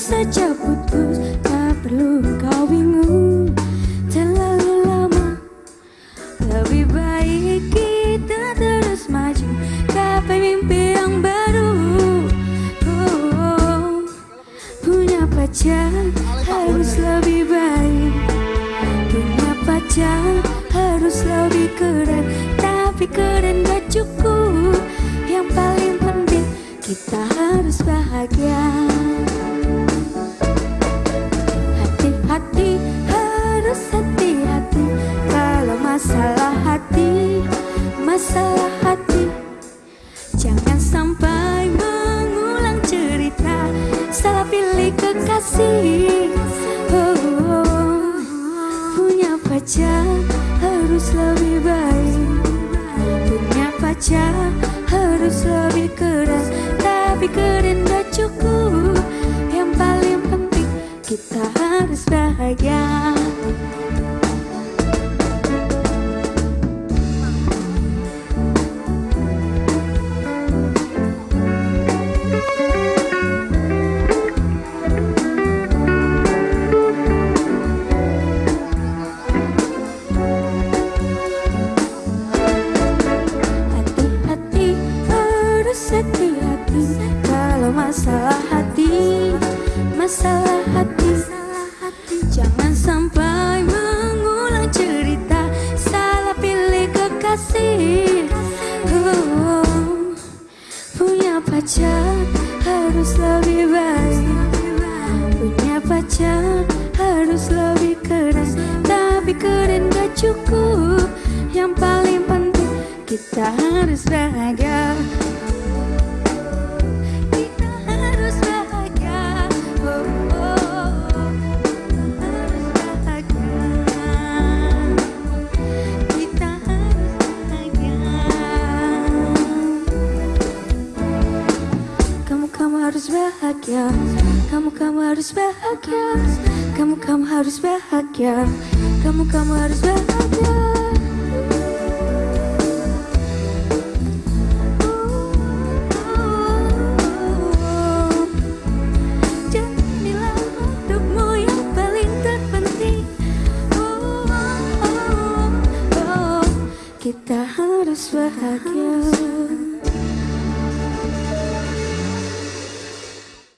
saja putus Tak perlu kau bingung. Terlalu lama Lebih baik kita terus maju. Gapai mimpi yang baru. Oh, Punya pacar harus lebih baik. Punya pacar harus lebih keren. Tapi keren gak cukup. Yang paling penting kita harus bahagia Masalah hati. Jangan sampai mengulang cerita. Salah pilih kekasih. Oh. Punya pacar harus lebih baik. Punya pacar harus lebih keren Tapi keren gak cukup. Yang paling penting kita harus bahagia hati-hati Kalau masalah hati Masalah hati. Jangan sampai mengulang cerita Salah pilih kekasih. Oh, Punya pacar harus lebih baik. Punya pacar harus lebih keren Tapi keren gak cukup. Yang paling penting kita harus bahagia bahagia. Kamu kamu harus bahagia. Kamu kamu harus bahagia. Kamu kamu harus bahagia. Oh, oh, oh. Kita harus bahagia